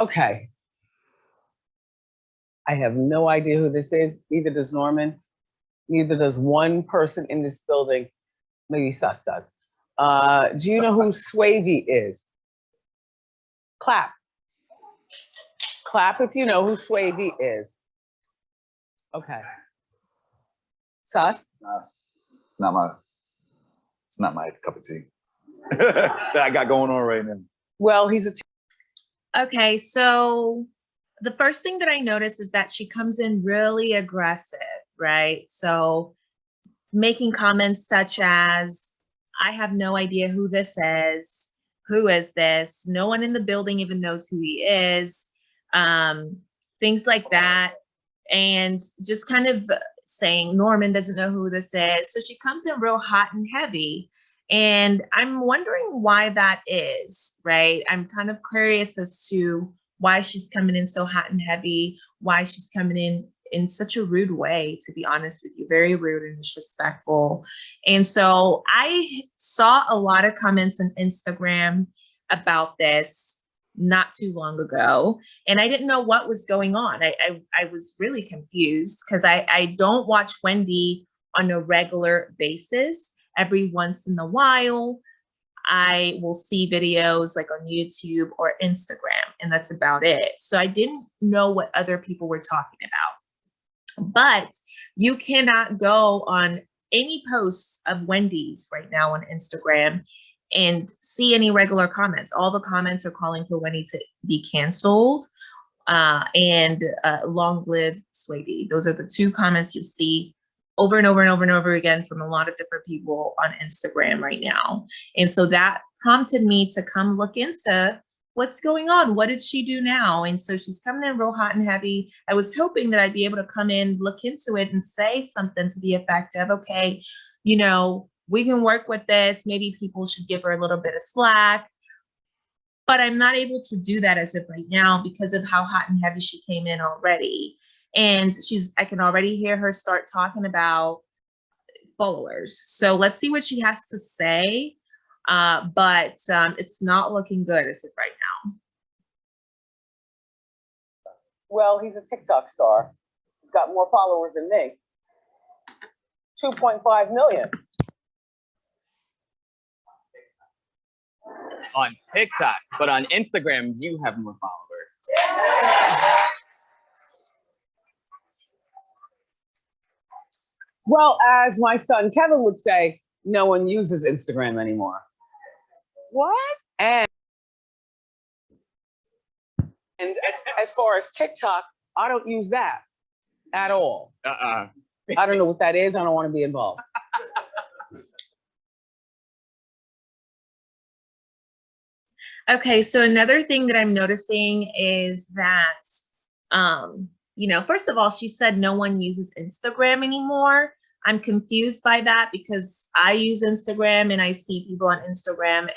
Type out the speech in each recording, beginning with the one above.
Okay. I have no idea who this is. Neither does Norman. Neither does one person in this building. Maybe Sus does. Uh, do you know who Swavey is? Clap. Clap if you know who Swavey is. Okay. Sus? Not my, it's not my cup of tea. That I got going on right now. Well, he's a, Okay, so the first thing that I notice is that she comes in really aggressive, right? So making comments such as, I have no idea who this is. Who is this? No one in the building even knows who he is. Um, things like that. And just kind of saying Norman doesn't know who this is. So she comes in real hot and heavy. And I'm wondering why that is, right? I'm kind of curious as to why she's coming in so hot and heavy, why she's coming in in such a rude way, to be honest with you, very rude and disrespectful. And so I saw a lot of comments on Instagram about this not too long ago, and I didn't know what was going on. I, I, I was really confused because I, I don't watch Wendy on a regular basis every once in a while. I will see videos like on YouTube or Instagram, and that's about it. So I didn't know what other people were talking about. But you cannot go on any posts of Wendy's right now on Instagram and see any regular comments. All the comments are calling for Wendy to be canceled uh, and uh, long live Swavey. Those are the two comments you see over and over and over and over again from a lot of different people on Instagram right now. And so that prompted me to come look into what's going on? What did she do now? And so she's coming in real hot and heavy. I was hoping that I'd be able to come in, look into it and say something to the effect of, okay, you know, we can work with this. Maybe people should give her a little bit of slack. But I'm not able to do that as of right now because of how hot and heavy she came in already. And she's, I can already hear her start talking about followers. So let's see what she has to say. Uh, but um, it's not looking good as of right now. well, he's a TikTok star. He's got more followers than me. 2.5 million. on TikTok, but on Instagram, you have more followers. Well, as my son Kevin would say, no one uses Instagram anymore. What? And and as, as far as TikTok, I don't use that at all. Uh-uh. I don't know what that is. I don't want to be involved. Okay, so another thing that I'm noticing is that, um, you know, first of all, she said no one uses Instagram anymore. I'm confused by that because I use Instagram and I see people on Instagram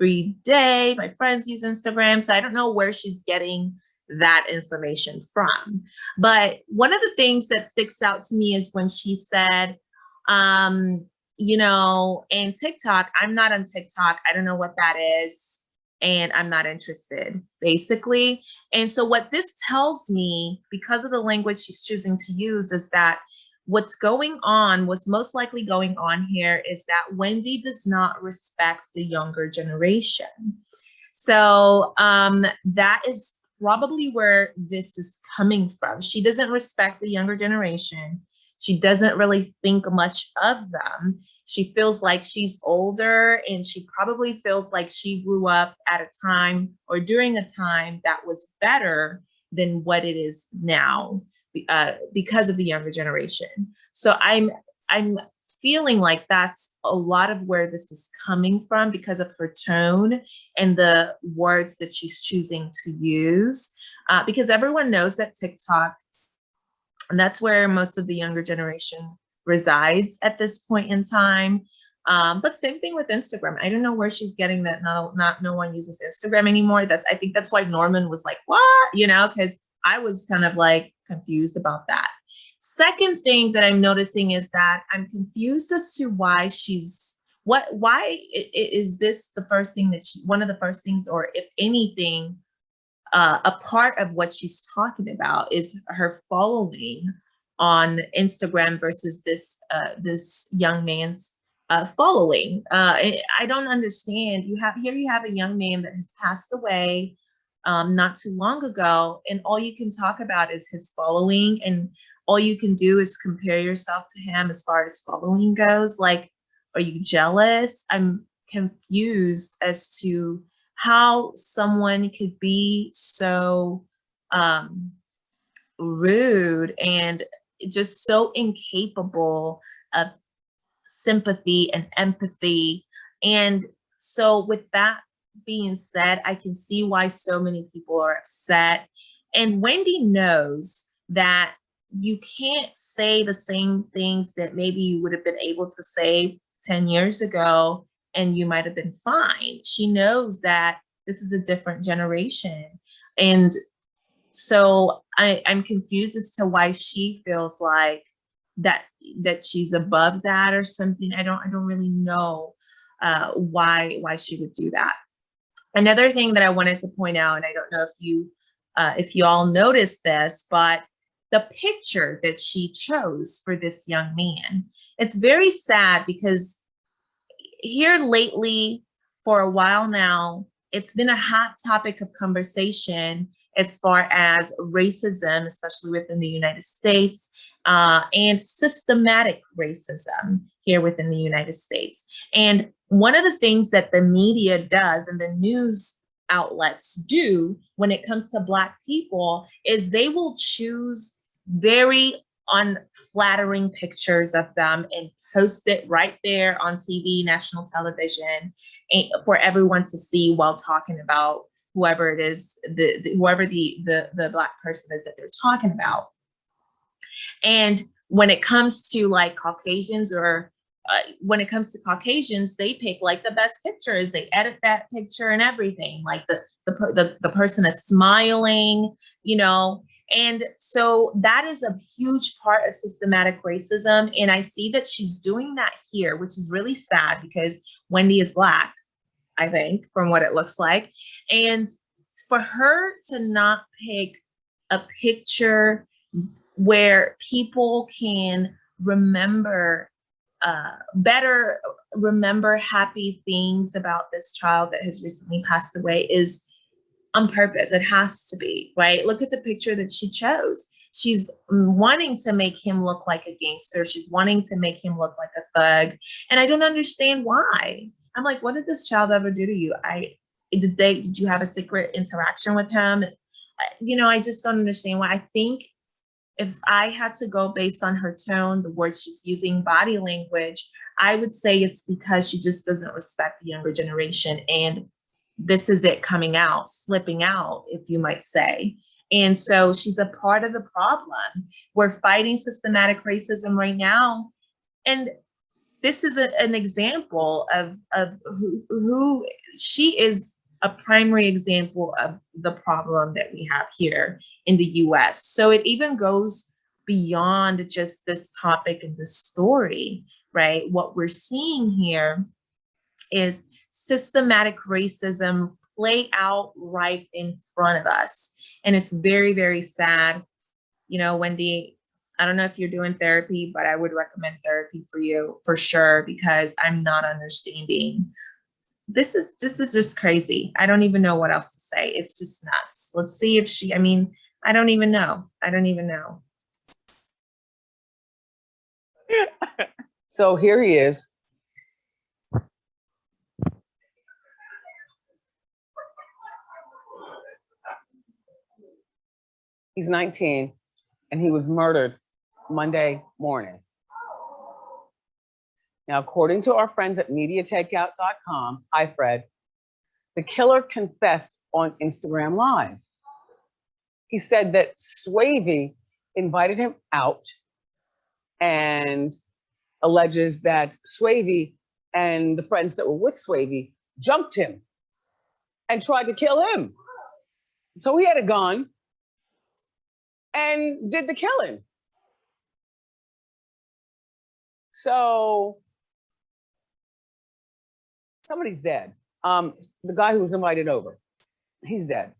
every day. My friends use Instagram, so I don't know where she's getting that information from. But one of the things that sticks out to me is when she said, um, you know, in TikTok, I'm not on TikTok. I don't know what that is and I'm not interested, basically. And so what this tells me, because of the language she's choosing to use, is that what's going on, what's most likely going on here is that Wendy does not respect the younger generation. So um, that is probably where this is coming from. She doesn't respect the younger generation. She doesn't really think much of them. She feels like she's older and she probably feels like she grew up at a time or during a time that was better than what it is now uh, because of the younger generation. So I'm, I'm feeling like that's a lot of where this is coming from because of her tone and the words that she's choosing to use. Uh, because everyone knows that TikTok and that's where most of the younger generation resides at this point in time. Um, but same thing with Instagram. I don't know where she's getting that not, not no one uses Instagram anymore. That's I think that's why Norman was like, what? You know, because I was kind of like confused about that. Second thing that I'm noticing is that I'm confused as to why she's what why is this the first thing that she one of the first things or if anything uh, a part of what she's talking about is her following on Instagram versus this uh, this young man's uh, following. Uh, I, I don't understand. You have here you have a young man that has passed away um, not too long ago, and all you can talk about is his following, and all you can do is compare yourself to him as far as following goes. Like, are you jealous? I'm confused as to how someone could be so um, rude and just so incapable of sympathy and empathy. And so with that being said, I can see why so many people are upset. And Wendy knows that you can't say the same things that maybe you would have been able to say 10 years ago and you might have been fine. She knows that this is a different generation. And so I, I'm confused as to why she feels like that that she's above that or something. I don't I don't really know uh, why why she would do that. Another thing that I wanted to point out, and I don't know if you uh, if you all noticed this, but the picture that she chose for this young man, it's very sad because here lately, for a while now, it's been a hot topic of conversation as far as racism, especially within the United States, uh, and systematic racism here within the United States. And one of the things that the media does and the news outlets do when it comes to Black people is they will choose very unflattering pictures of them and post it right there on TV, national television, for everyone to see while talking about whoever it is, the, the whoever the, the the black person is that they're talking about. And when it comes to like Caucasians or uh, when it comes to Caucasians, they pick like the best pictures. They edit that picture and everything. Like the the the, the person is smiling, you know, and so that is a huge part of systematic racism. And I see that she's doing that here, which is really sad because Wendy is Black, I think, from what it looks like. And for her to not pick a picture where people can remember, uh, better remember happy things about this child that has recently passed away is on purpose. It has to be, right? Look at the picture that she chose. She's wanting to make him look like a gangster. She's wanting to make him look like a thug. And I don't understand why. I'm like, what did this child ever do to you? I did they did you have a secret interaction with him? You know, I just don't understand why. I think if I had to go based on her tone, the words she's using, body language, I would say it's because she just doesn't respect the younger generation. And this is it coming out, slipping out, if you might say. And so she's a part of the problem. We're fighting systematic racism right now. And this is a, an example of, of who, who she is a primary example of the problem that we have here in the US. So it even goes beyond just this topic and this story, right? What we're seeing here is systematic racism play out right in front of us. And it's very, very sad. You know, Wendy, I don't know if you're doing therapy, but I would recommend therapy for you for sure, because I'm not understanding. This is this is just crazy. I don't even know what else to say. It's just nuts. Let's see if she, I mean, I don't even know. I don't even know. So here he is. He's 19 and he was murdered Monday morning. Now, according to our friends at MediaTakeout.com, hi Fred, the killer confessed on Instagram Live. He said that Swavey invited him out and alleges that Swavey and the friends that were with Swavey jumped him and tried to kill him. So he had a gun and did the killing. So somebody's dead. Um, the guy who was invited over, he's dead.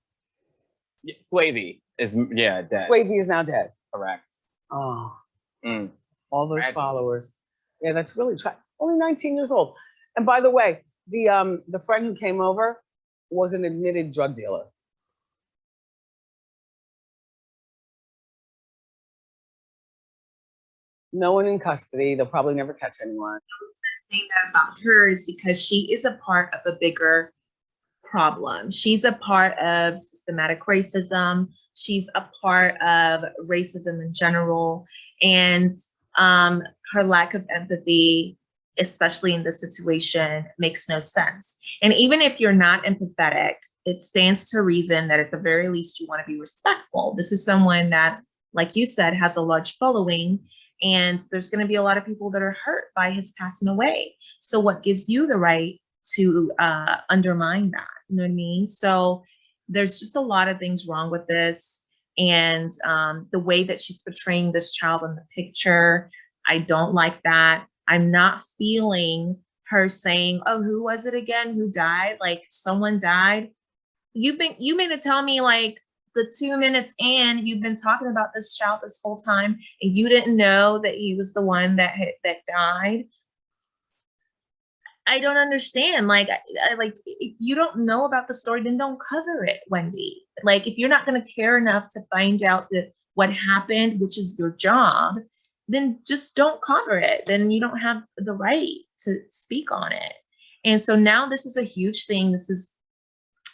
Yeah, Swavey is yeah dead. Swavey is now dead. Correct. Oh, Mm. all those followers. Yeah, that's really tra- only 19 years old. And by the way, the um the friend who came over was an admitted drug dealer. No one in custody. They'll probably never catch anyone. saying that about her is because she is a part of a bigger problem. She's a part of systematic racism. She's a part of racism in general. And um, her lack of empathy, especially in this situation, makes no sense. And even if you're not empathetic, it stands to reason that at the very least you want to be respectful. This is someone that, like you said, has a large following. And there's going to be a lot of people that are hurt by his passing away. So what gives you the right to uh, undermine that? You know what I mean? So there's just a lot of things wrong with this. And um, the way that she's portraying this child in the picture, I don't like that. I'm not feeling her saying, oh, who was it again? Who died? Like someone died. You've been, you mean to tell me like the two minutes in, you've been talking about this child this whole time and you didn't know that he was the one that had, that died. I don't understand. Like, I- like if you don't know about the story, then don't cover it, Wendy. Like, if you're not going to care enough to find out that what happened, which is your job, then just don't cover it. Then you don't have the right to speak on it. And so now this is a huge thing. This is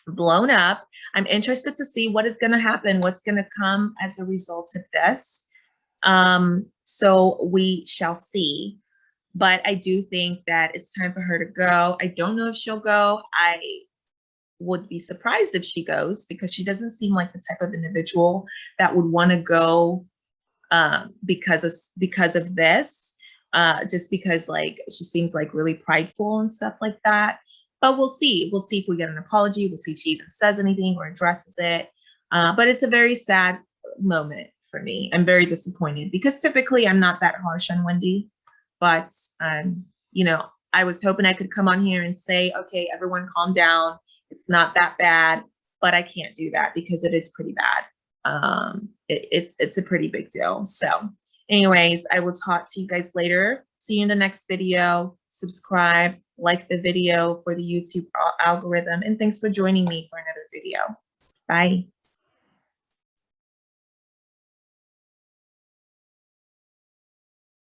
blown up. I'm interested to see what is going to happen, what's going to come as a result of this. Um, so we shall see. But I do think that it's time for her to go. I don't know if she'll go. I would be surprised if she goes because she doesn't seem like the type of individual that would want to go um, because of because of this. Uh, just because like she seems like really prideful and stuff like that but we'll see. We'll see if we get an apology. We'll see if she even says anything or addresses it. Uh, but it's a very sad moment for me. I'm very disappointed because typically I'm not that harsh on Wendy, but um, you know, I was hoping I could come on here and say, okay, everyone calm down. It's not that bad, but I can't do that because it is pretty bad. Um, it, it's it's a pretty big deal. So anyways, I will talk to you guys later. See you in the next video. Subscribe, like the video for the YouTube algorithm, and thanks for joining me for another video. Bye.